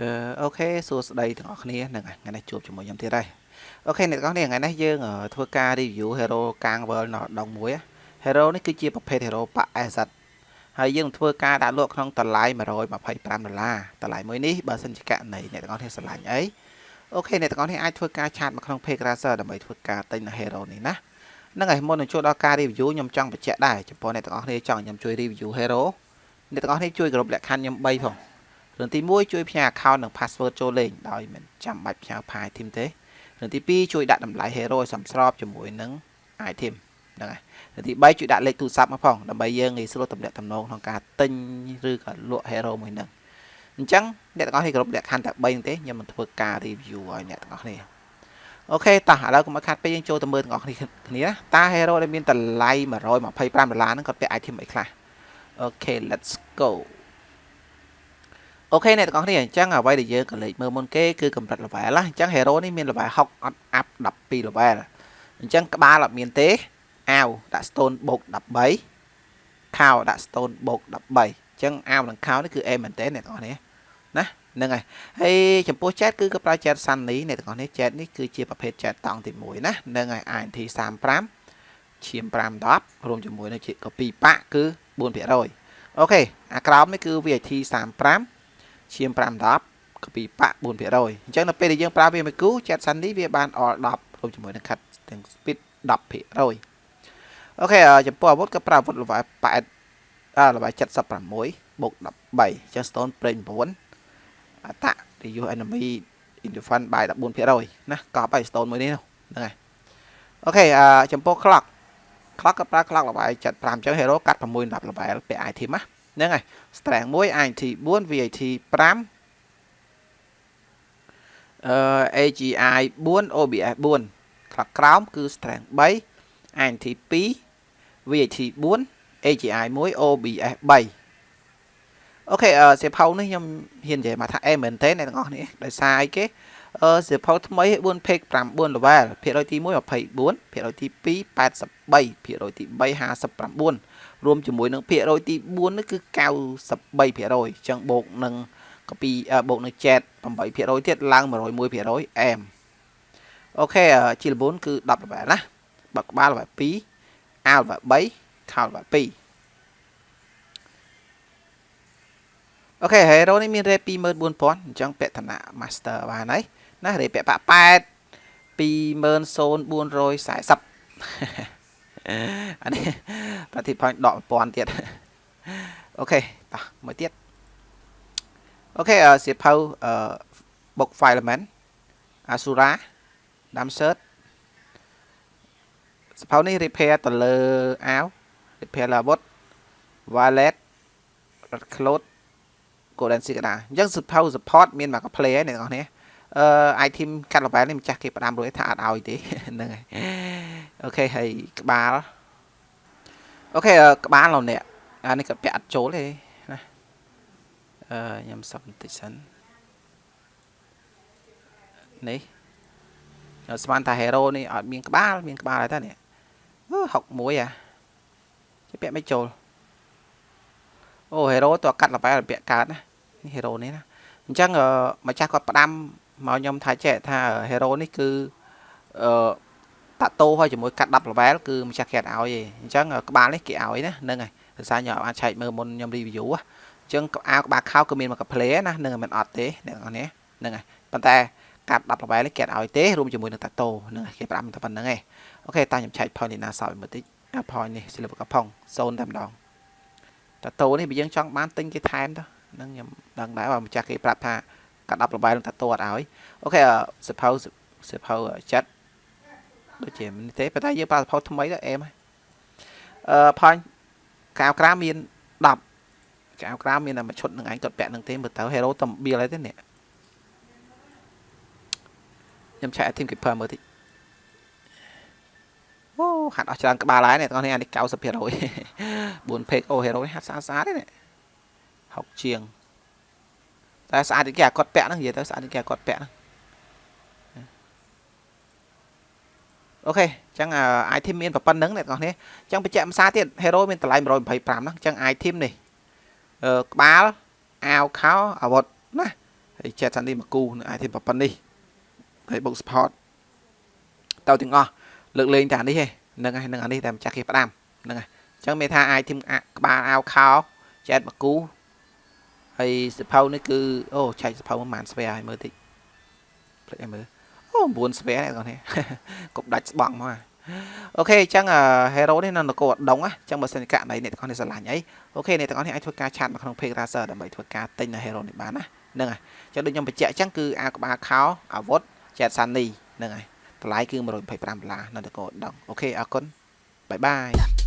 អឺអូខេសួស្តីទាំងអស់គ្នាហ្នឹងហើយថ្ងៃនេះជួបជាមួយខ្ញុំទៀតហើយអូខេអ្នកទាំងអស់គ្នាថ្ងៃនេះយើងធ្វើការ review hero កាង world នៅដងមួយ hero នេះគឺជាប្រភេទ hero ប៉ asset ហើយយើងធ្វើការដាក់លក់ក្នុងតម្លៃ125ដុល្លារតម្លៃមួយនេះបើសិនជាករណីអ្នកទាំងអស់គ្នាស្រឡាញ់អីអូខេអ្នកទាំងអស់គ្នាអាចធ្វើការឆាតមកក្នុង page Razer ដើម្បីធ្វើការទិញនៅ hero នេះណាហ្នឹងហើយមុននឹងចូលដល់ការ review ខ្ញុំចង់បញ្ជាក់ដែរចំពោះអ្នកទាំងអស់គ្នាចង់ខ្ញុំជួយ review hero អ្នកទាំងអស់គ្នាជួយគ្រប់លក្ខខណ្ឌខ្ញុំ3ផង រឿងទី1ជួយផ្ញើ account និង password ចូលលេងដោយមិនចាំបាច់ផ្ញើ file item ទេរឿងទី2ជួយដាក់តម្លៃ hero ឲ្យសមស្របជាមួយនឹង item ហ្នឹងហើយរឿងទី3ជួយដាក់លេខទូរស័ព្ទមកផងដើម្បីយើងងាយស្រួលទម្លាក់ទំនងក្នុងការទិញឬក៏លក់ hero មួយហ្នឹងអញ្ចឹងអ្នកទាំងអស់គ្នាគ្រប់លក្ខខណ្ឌតែ3ហ្នឹងទេខ្ញុំនឹងធ្វើការ review ឲ្យអ្នកទាំងអស់គ្នាអូខេតោះឥឡូវកុំឲ្យខាត់ពេកយើងចូលទៅមើលទាំងអស់គ្នាគ្នាតា hero ដែលមានតម្លៃ125ដុល្លារហ្នឹងគាត់ពាក់ item អីខ្លះអូខេ let's go អូខេអ្នកទាំងអស់គ្នាអញ្ចឹងអ្វីដែលយើងក៏លេខមើលមុនគេគឺកម្រិត level ណាអញ្ចឹង hero នេះមាន level 60អត់ up 12 level អញ្ចឹងក្បាលអត់មានទេអាវដាក់ stone បូក13ខោដាក់ stone បូក13អញ្ចឹងអាវនិងខោនេះគឺ A មែនទេអ្នកទាំងអស់គ្នាណាហ្នឹងហើយហើយចំពោះ chat គឺក៏ប្រើ chat Sunny អ្នកទាំងអស់គ្នា chat នេះគឺជាប្រភេទ chat តង់ទី1ណាហ្នឹងហើយ INT 35ឈាម5 10រួមជាមួយនឹងជា copy ប៉ាក់គឺ4%អូខេអាក្រោមនេះគឺ VAT 35 ឈាម5 10កពីប៉ាក់4%អញ្ចឹងនៅពេលដែលយើងប្រើវាមួយគូ chat sunny វាបាន all 10រួមជាមួយនឹង cut ទាំង speed 10%អូខេចំពោះអាវុធក៏ប្រើអាវុធ level 8អឺ level 76បូក13អញ្ចឹង stone ប្រេង9អតៈ reuse enemy in defense by 14%ណាកប់ហើយ stone មួយនេះហ្នឹងហើយអូខេអឺចំពោះ clock clock ក៏ប្រើ clock level 75អញ្ចឹង hero កាត់6 10 level ពាក់ item ណា ហ្នឹងហើយ strength 1 INT 4 VAT 5អឺ AGI 4 OBS 4ខ្លះក្រោមគឺ strength 3 INT 2 VAT 4 AGI 1 OBS 3អូខេអឺសៀវភៅនេះខ្ញុំហ៊ាននិយាយមកថាអេមែនទេអ្នកទាំងអស់គ្នាដោយសារអីគេអឺ សៀវភៅថ្មី4 page 9 level ភាគរយទី1 24ភាគរយទី2 83ភាគរយទី3 59រួមជាមួយនឹងភាគរយទី4នេះគឺ93%អញ្ចឹងបូកនឹងកពីបូកនឹង chat 8%ទៀតឡើង101%អែមអូខេជីល4គឺ10 level ណាបើក្បាល level 2អាវ level 3ខោ level 2អូខេ hero នេះមាន rate 24000អញ្ចឹងពាក់ឋានៈ master បានហើយ ណារេពាក់ប៉8 20440អានេះប្រតិផាញ់ដក1000ទៀតអូខេតោះមួយទៀតអូខេសៀវភៅអឺ book file element Asura Damsert សៀវភៅនេះ repair ទៅលើអាវ repair លើអាវុធ wallet red cloth golden signa អញ្ចឹងសៀវភៅ support មានមកកា play ហើយអ្នកនរគ្នា អឺ item កាត់ level នេះម្ចាស់គេផ្ដាំរួចថាអត់ឲ្យទេហ្នឹងហើយអូខេហើយក្បាលអូខេក្បាលលោកអ្នកអានេះក៏ពាក់អត់ចូលទេណាអឺខ្ញុំសឹកបន្តិចសិននេះខ្ញុំស្មានថា hero នេះអត់មានក្បាលមានក្បាលហើយតានេះអឺ61អាជិះពាក់មិនចូលអូ hero តើកាត់ level ពាក់កើតណានេះ hero នេះណាអញ្ចឹងម្ចាស់គាត់ផ្ដាំ មកខ្ញុំថាចេះថា hero នេះគឺអឺតាក់តូហើយជាមួយកាត់10 level គឺម្ចាស់គេអត់ឲ្យទេអញ្ចឹងក្បាលនេះគេឲ្យណាហ្នឹងហើយដោយសារខ្ញុំអាចឆែកមើលមុនខ្ញុំ review អញ្ចឹងអាវក្បាលខោគឺមានមកកា play ណាហ្នឹងមិនអត់ទេអ្នកនរនេះហ្នឹងហើយប៉ុន្តែកាត់10 level នេះគេអត់ឲ្យទេរួមជាមួយនឹងតាតូហ្នឹងគេប្រាប់តែប៉ុណ្្នឹងឯងអូខេតាខ្ញុំឆែក point នេះណាសោយមើលតិច point នេះ silver កំផុង0តែម្ដងតាតូនេះបើយើងចង់បានទិញគេថែមទៅហ្នឹងខ្ញុំដឹងដែរបើម្ចាស់គេប្រាប់ថា កាត់10 level នឹងតាតូអត់ឲ្យអូខេ suppose suppose ចិត្តដូចជានេះទេប៉ុន្តែយើងប្រើសភៅថ្មីទៅអេមអឺផាញ់កៅក្រាមាន10កៅក្រាមានតែមួយឈុតនឹងឯងគាត់ពាក់នឹងទេមើលទៅ hero តំបៀលហើយទេនេះខ្ញុំឆែក team keeper មើលតិចអូហាត់អស់ច្រើនក្បាលហើយនេះបងប្អូនអានេះ90% 4 page អូ hero នេះហាត់ស្អាតស្អាតទេនេះ60ជាង តែស្អាតគេអាគាត់ពាក់ហ្នឹងនិយាយទៅស្អាតគេអាគាត់ពាក់ហ្នឹងអូខេអញ្ចឹង item មានប៉ុណ្្នឹងអ្នកនរគ្នាអញ្ចឹងបញ្ជាក់ភាសាទៀត hero មានតម្លៃ125ហ្នឹងអញ្ចឹង item នេះអឺក្បាលអាវខោអាវុធណាហើយ chat Sunny មួយគូនឹង item ប៉ុណ្នេះហើយបុក support ទៅទាំងអស់លើកលែងតែនេះទេហ្នឹងហើយនឹងអានេះតែម្ចាស់គេផ្ដាំហ្នឹងហើយអញ្ចឹងមានថា item ក្បាលអាវខោ chat មួយគូ ហើយសភៅនេះគឺអូចែកសភៅមិនបានស្វែឲ្យមើលតិចភ្លេចឲ្យមើលអូ9ស្វែអ្នកទាំងនេះកុំដាច់ស្បង់មកអូខេអញ្ចឹង hero នេះនៅនគរដងអញ្ចឹងបើសិនករណីអ្នកទាំងនេះស្រឡាញ់អីអូខេអ្នកទាំងនេះអាចធ្វើការឆាតមកក្នុង page racer ដើម្បីធ្វើការទិញនៅ hero នេះបានណាហ្នឹងហើយអញ្ចឹងដូចខ្ញុំបញ្ជាក់អញ្ចឹងគឺអាក្បាលខោអាវុធ Jet Sunny ហ្នឹងហើយតម្លៃគឺ125ដុល្លារនៅនគរដងអូខេអរគុណបាយបាយ